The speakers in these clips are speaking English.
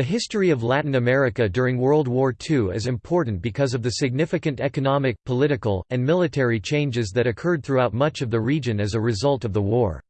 The history of Latin America during World War II is important because of the significant economic, political, and military changes that occurred throughout much of the region as a result of the war.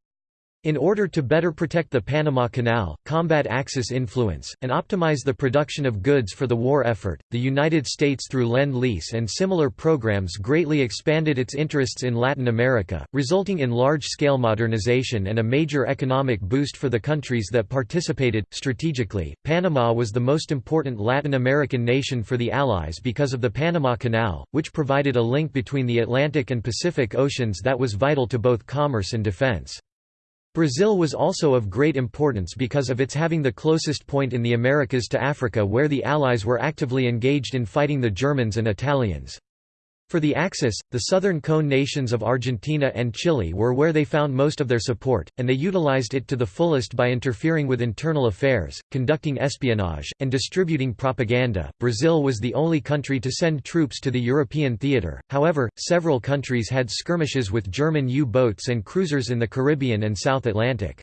In order to better protect the Panama Canal, combat Axis influence, and optimize the production of goods for the war effort, the United States through Lend-Lease and similar programs greatly expanded its interests in Latin America, resulting in large-scale modernization and a major economic boost for the countries that participated. Strategically, Panama was the most important Latin American nation for the Allies because of the Panama Canal, which provided a link between the Atlantic and Pacific Oceans that was vital to both commerce and defense. Brazil was also of great importance because of its having the closest point in the Americas to Africa where the Allies were actively engaged in fighting the Germans and Italians. For the Axis, the southern cone nations of Argentina and Chile were where they found most of their support, and they utilized it to the fullest by interfering with internal affairs, conducting espionage, and distributing propaganda. Brazil was the only country to send troops to the European theater, however, several countries had skirmishes with German U boats and cruisers in the Caribbean and South Atlantic.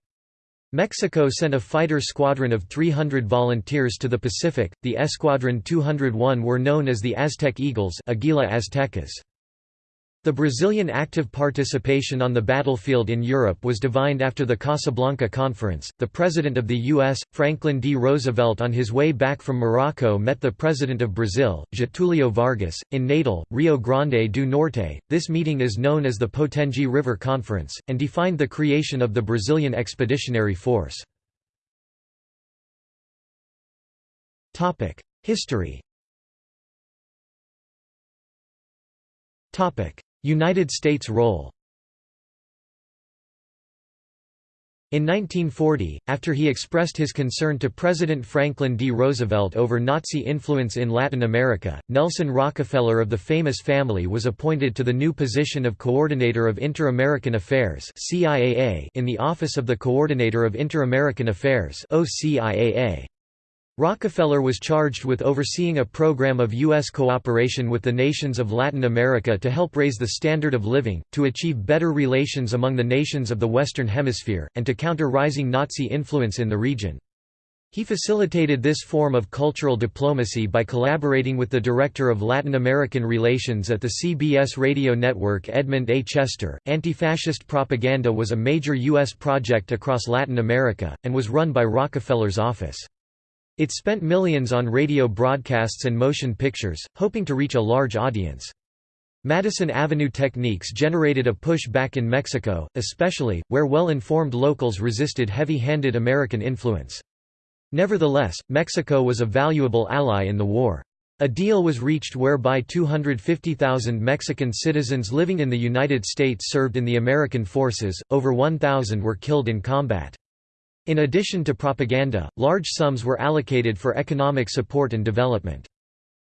Mexico sent a fighter squadron of 300 volunteers to the Pacific. The Escuadron 201 were known as the Aztec Eagles, Aguila Aztecas. The Brazilian active participation on the battlefield in Europe was divined after the Casablanca Conference. The President of the U.S., Franklin D. Roosevelt, on his way back from Morocco, met the President of Brazil, Getulio Vargas, in Natal, Rio Grande do Norte. This meeting is known as the Potengi River Conference, and defined the creation of the Brazilian Expeditionary Force. History United States role In 1940, after he expressed his concern to President Franklin D. Roosevelt over Nazi influence in Latin America, Nelson Rockefeller of the famous family was appointed to the new position of Coordinator of Inter-American Affairs in the Office of the Coordinator of Inter-American Affairs OCIAA. Rockefeller was charged with overseeing a program of U.S. cooperation with the nations of Latin America to help raise the standard of living, to achieve better relations among the nations of the Western Hemisphere, and to counter rising Nazi influence in the region. He facilitated this form of cultural diplomacy by collaborating with the Director of Latin American Relations at the CBS radio network Edmund A. Chester. Anti fascist propaganda was a major U.S. project across Latin America, and was run by Rockefeller's office. It spent millions on radio broadcasts and motion pictures, hoping to reach a large audience. Madison Avenue techniques generated a push back in Mexico, especially, where well-informed locals resisted heavy-handed American influence. Nevertheless, Mexico was a valuable ally in the war. A deal was reached whereby 250,000 Mexican citizens living in the United States served in the American forces, over 1,000 were killed in combat. In addition to propaganda, large sums were allocated for economic support and development.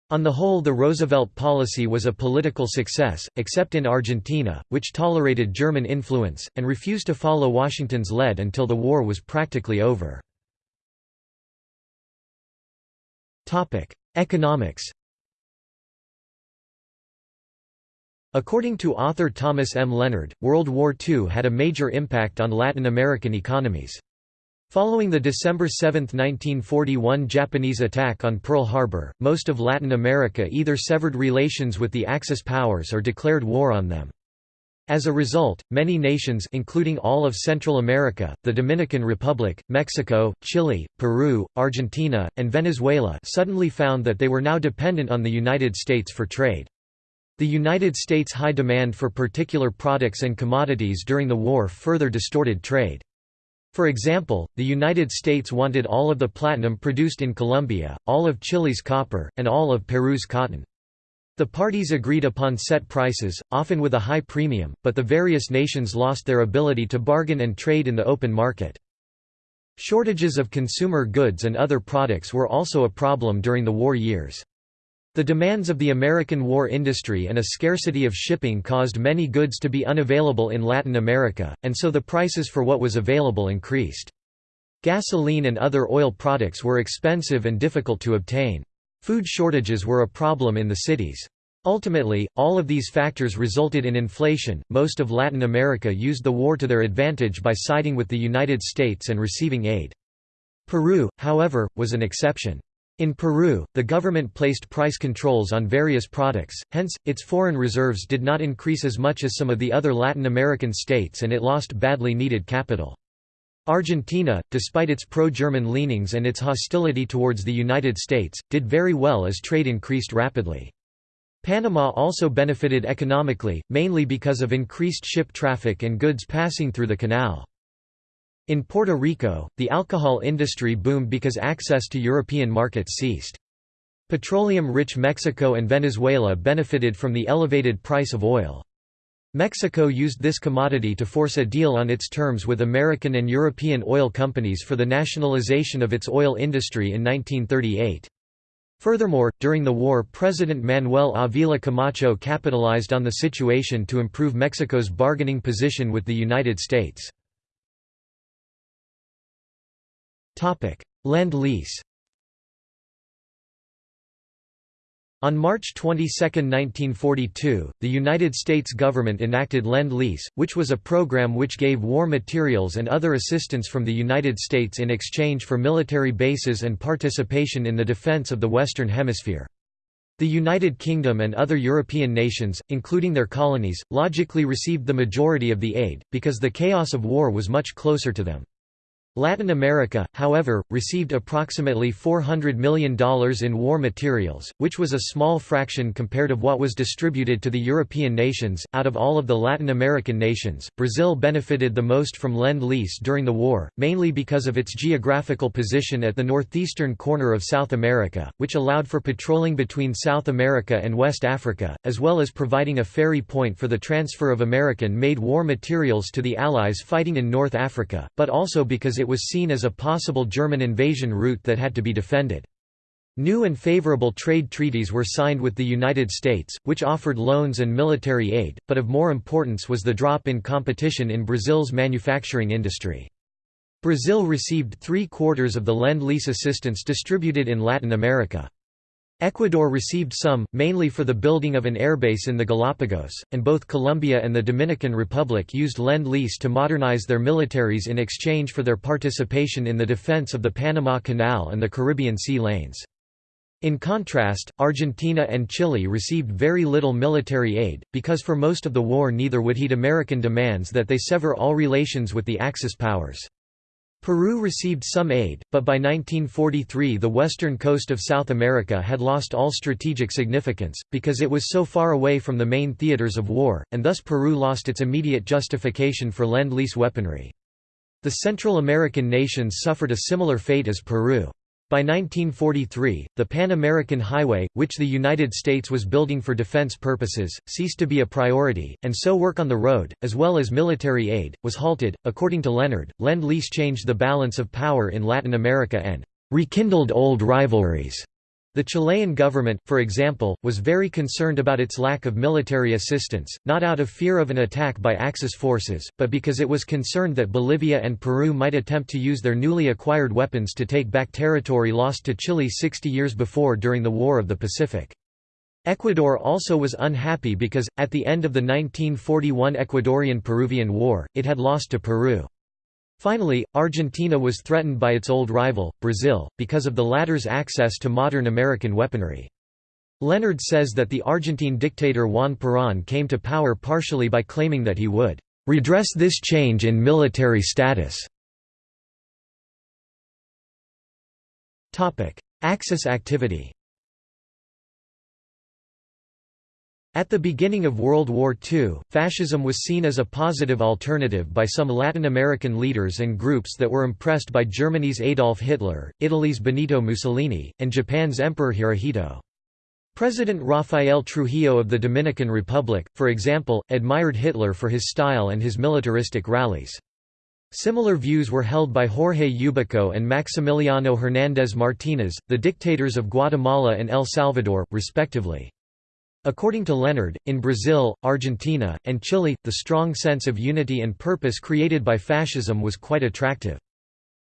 On the whole the Roosevelt policy was a political success, except in Argentina, which tolerated German influence, and refused to follow Washington's lead until the war was practically over. Economics According to author Thomas M. Leonard, World War II had a major impact on Latin American economies. Following the December 7, 1941 Japanese attack on Pearl Harbor, most of Latin America either severed relations with the Axis powers or declared war on them. As a result, many nations including all of Central America, the Dominican Republic, Mexico, Chile, Peru, Argentina, and Venezuela suddenly found that they were now dependent on the United States for trade. The United States' high demand for particular products and commodities during the war further distorted trade. For example, the United States wanted all of the platinum produced in Colombia, all of Chile's copper, and all of Peru's cotton. The parties agreed upon set prices, often with a high premium, but the various nations lost their ability to bargain and trade in the open market. Shortages of consumer goods and other products were also a problem during the war years. The demands of the American war industry and a scarcity of shipping caused many goods to be unavailable in Latin America, and so the prices for what was available increased. Gasoline and other oil products were expensive and difficult to obtain. Food shortages were a problem in the cities. Ultimately, all of these factors resulted in inflation. Most of Latin America used the war to their advantage by siding with the United States and receiving aid. Peru, however, was an exception. In Peru, the government placed price controls on various products, hence, its foreign reserves did not increase as much as some of the other Latin American states and it lost badly needed capital. Argentina, despite its pro-German leanings and its hostility towards the United States, did very well as trade increased rapidly. Panama also benefited economically, mainly because of increased ship traffic and goods passing through the canal. In Puerto Rico, the alcohol industry boomed because access to European markets ceased. Petroleum-rich Mexico and Venezuela benefited from the elevated price of oil. Mexico used this commodity to force a deal on its terms with American and European oil companies for the nationalization of its oil industry in 1938. Furthermore, during the war President Manuel Avila Camacho capitalized on the situation to improve Mexico's bargaining position with the United States. Lend-Lease On March 22, 1942, the United States government enacted Lend-Lease, which was a program which gave war materials and other assistance from the United States in exchange for military bases and participation in the defense of the Western Hemisphere. The United Kingdom and other European nations, including their colonies, logically received the majority of the aid, because the chaos of war was much closer to them. Latin America, however, received approximately $400 million in war materials, which was a small fraction compared of what was distributed to the European nations. Out of all of the Latin American nations, Brazil benefited the most from Lend-Lease during the war, mainly because of its geographical position at the northeastern corner of South America, which allowed for patrolling between South America and West Africa, as well as providing a ferry point for the transfer of American-made war materials to the Allies fighting in North Africa, but also because it was seen as a possible German invasion route that had to be defended. New and favorable trade treaties were signed with the United States, which offered loans and military aid, but of more importance was the drop in competition in Brazil's manufacturing industry. Brazil received three-quarters of the Lend-Lease assistance distributed in Latin America. Ecuador received some, mainly for the building of an airbase in the Galapagos, and both Colombia and the Dominican Republic used Lend-Lease to modernize their militaries in exchange for their participation in the defense of the Panama Canal and the Caribbean sea lanes. In contrast, Argentina and Chile received very little military aid, because for most of the war neither would heed American demands that they sever all relations with the Axis powers. Peru received some aid, but by 1943 the western coast of South America had lost all strategic significance, because it was so far away from the main theaters of war, and thus Peru lost its immediate justification for Lend-Lease weaponry. The Central American nations suffered a similar fate as Peru. By 1943, the Pan American Highway, which the United States was building for defense purposes, ceased to be a priority, and so work on the road, as well as military aid, was halted. According to Leonard, Lend Lease changed the balance of power in Latin America and rekindled old rivalries. The Chilean government, for example, was very concerned about its lack of military assistance, not out of fear of an attack by Axis forces, but because it was concerned that Bolivia and Peru might attempt to use their newly acquired weapons to take back territory lost to Chile 60 years before during the War of the Pacific. Ecuador also was unhappy because, at the end of the 1941 Ecuadorian–Peruvian War, it had lost to Peru. Finally, Argentina was threatened by its old rival, Brazil, because of the latter's access to modern American weaponry. Leonard says that the Argentine dictator Juan Perón came to power partially by claiming that he would redress this change in military status. Axis activity At the beginning of World War II, fascism was seen as a positive alternative by some Latin American leaders and groups that were impressed by Germany's Adolf Hitler, Italy's Benito Mussolini, and Japan's Emperor Hirohito. President Rafael Trujillo of the Dominican Republic, for example, admired Hitler for his style and his militaristic rallies. Similar views were held by Jorge Ubico and Maximiliano Hernández Martínez, the dictators of Guatemala and El Salvador, respectively. According to Leonard, in Brazil, Argentina, and Chile, the strong sense of unity and purpose created by fascism was quite attractive.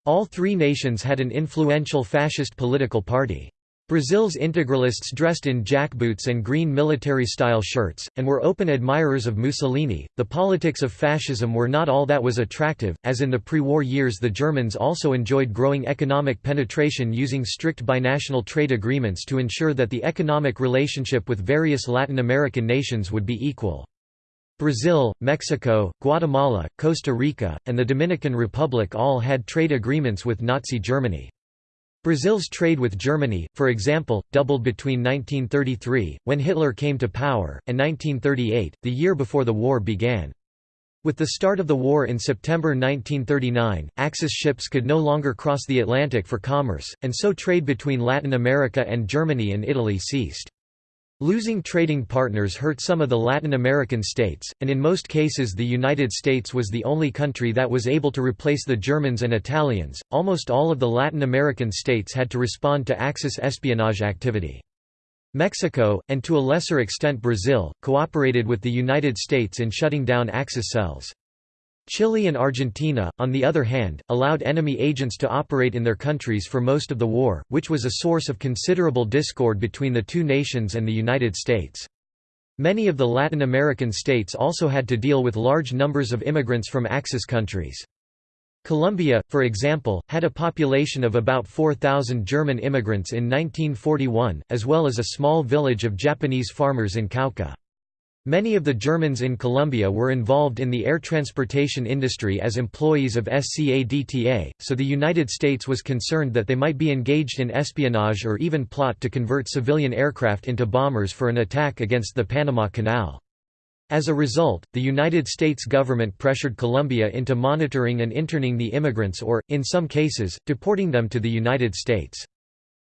All three nations had an influential fascist political party. Brazil's integralists dressed in jackboots and green military-style shirts, and were open admirers of Mussolini. The politics of fascism were not all that was attractive, as in the pre-war years the Germans also enjoyed growing economic penetration using strict binational trade agreements to ensure that the economic relationship with various Latin American nations would be equal. Brazil, Mexico, Guatemala, Costa Rica, and the Dominican Republic all had trade agreements with Nazi Germany. Brazil's trade with Germany, for example, doubled between 1933, when Hitler came to power, and 1938, the year before the war began. With the start of the war in September 1939, Axis ships could no longer cross the Atlantic for commerce, and so trade between Latin America and Germany and Italy ceased. Losing trading partners hurt some of the Latin American states, and in most cases the United States was the only country that was able to replace the Germans and Italians. Almost all of the Latin American states had to respond to Axis espionage activity. Mexico, and to a lesser extent Brazil, cooperated with the United States in shutting down Axis cells. Chile and Argentina, on the other hand, allowed enemy agents to operate in their countries for most of the war, which was a source of considerable discord between the two nations and the United States. Many of the Latin American states also had to deal with large numbers of immigrants from Axis countries. Colombia, for example, had a population of about 4,000 German immigrants in 1941, as well as a small village of Japanese farmers in Cauca. Many of the Germans in Colombia were involved in the air transportation industry as employees of SCADTA, so the United States was concerned that they might be engaged in espionage or even plot to convert civilian aircraft into bombers for an attack against the Panama Canal. As a result, the United States government pressured Colombia into monitoring and interning the immigrants or, in some cases, deporting them to the United States.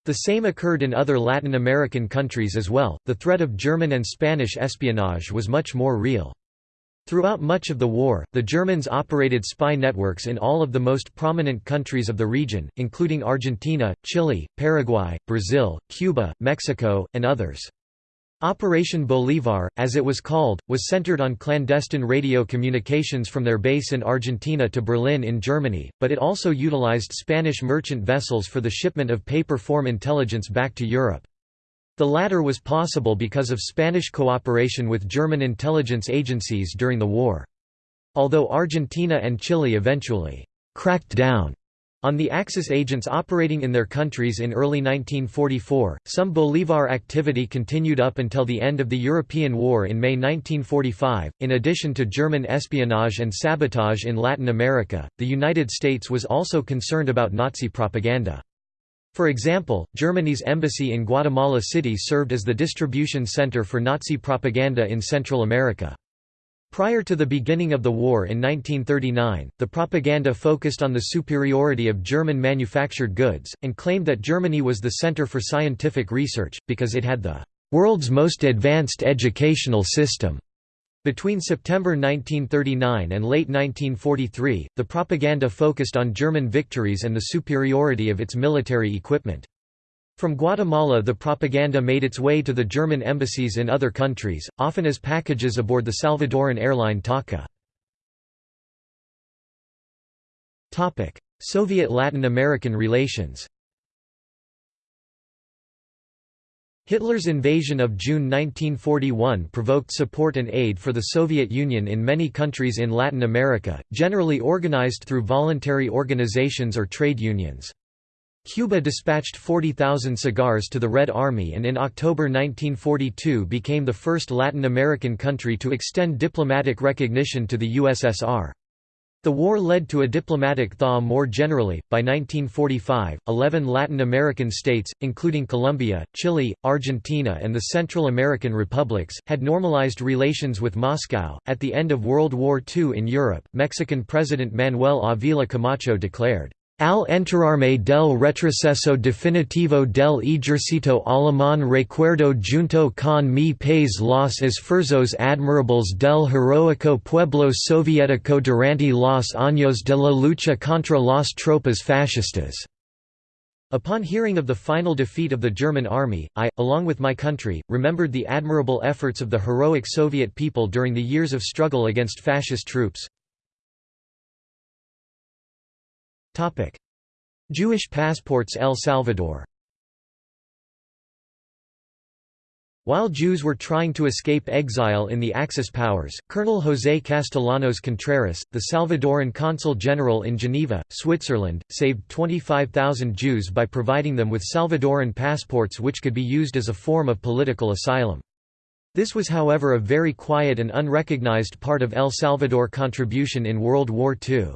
The same occurred in other Latin American countries as well. The threat of German and Spanish espionage was much more real. Throughout much of the war, the Germans operated spy networks in all of the most prominent countries of the region, including Argentina, Chile, Paraguay, Brazil, Cuba, Mexico, and others. Operation Bolívar, as it was called, was centered on clandestine radio communications from their base in Argentina to Berlin in Germany, but it also utilized Spanish merchant vessels for the shipment of paper-form intelligence back to Europe. The latter was possible because of Spanish cooperation with German intelligence agencies during the war. Although Argentina and Chile eventually «cracked down» On the Axis agents operating in their countries in early 1944, some Bolívar activity continued up until the end of the European War in May 1945. In addition to German espionage and sabotage in Latin America, the United States was also concerned about Nazi propaganda. For example, Germany's embassy in Guatemala City served as the distribution center for Nazi propaganda in Central America. Prior to the beginning of the war in 1939, the propaganda focused on the superiority of German manufactured goods, and claimed that Germany was the center for scientific research, because it had the world's most advanced educational system. Between September 1939 and late 1943, the propaganda focused on German victories and the superiority of its military equipment. From Guatemala the propaganda made its way to the German embassies in other countries, often as packages aboard the Salvadoran airline TACA. Soviet-Latin American relations Hitler's invasion of June 1941 provoked support and aid for the Soviet Union in many countries in Latin America, generally organized through voluntary organizations or trade unions. Cuba dispatched 40,000 cigars to the Red Army and in October 1942 became the first Latin American country to extend diplomatic recognition to the USSR. The war led to a diplomatic thaw more generally. By 1945, 11 Latin American states, including Colombia, Chile, Argentina, and the Central American republics, had normalized relations with Moscow. At the end of World War II in Europe, Mexican President Manuel Avila Camacho declared, Al enterarme del retroceso definitivo del ejército alemán recuerdo junto con mi país los esfuerzos admirables del heroico pueblo soviético durante los años de la lucha contra las tropas fascistas. Upon hearing of the final defeat of the German army, I, along with my country, remembered the admirable efforts of the heroic Soviet people during the years of struggle against fascist troops. Jewish passports El Salvador While Jews were trying to escape exile in the Axis powers, Colonel José Castellanos Contreras, the Salvadoran consul general in Geneva, Switzerland, saved 25,000 Jews by providing them with Salvadoran passports which could be used as a form of political asylum. This was however a very quiet and unrecognized part of El Salvador contribution in World War II.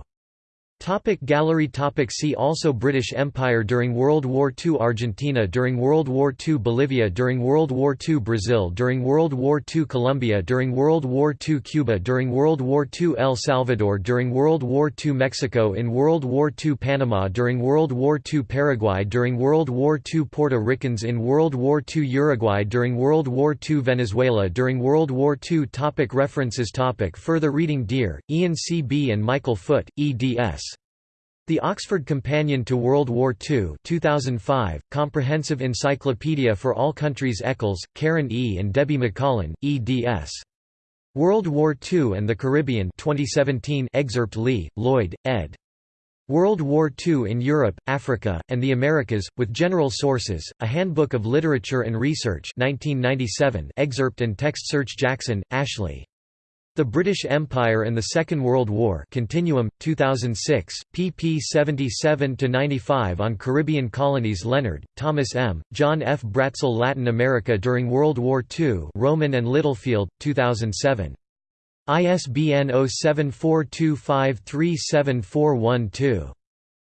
Topic gallery topic See also British Empire during World War II Argentina during World War II Bolivia during World War II Brazil during World War II Colombia during World War II Cuba during World War II El Salvador during World War II Mexico in World War II Panama during World War II Paraguay during World War II Puerto Ricans in World War II Uruguay during World War II Venezuela during World War II topic References topic Further reading Dear, Ian C. B. and Michael Foot, eds. The Oxford Companion to World War II 2005, Comprehensive Encyclopedia for All Countries Eccles, Karen E. and Debbie McCollin, eds. World War II and the Caribbean 2017 excerpt Lee, Loyd, ed. World War II in Europe, Africa, and the Americas, with General Sources, A Handbook of Literature and Research 1997 excerpt and text search Jackson, Ashley. The British Empire and the Second World War Continuum, 2006, pp 77–95 on Caribbean colonies Leonard, Thomas M., John F. Bratzel Latin America during World War II Rowman and Littlefield, 2007. ISBN 0742537412.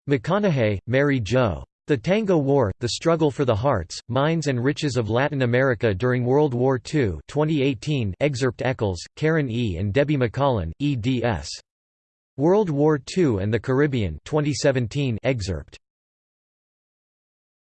McConahay, Mary Jo. The Tango War, The Struggle for the Hearts, Minds and Riches of Latin America During World War II 2018 excerpt Eccles, Karen E. and Debbie McCollin, eds. World War II and the Caribbean 2017 excerpt.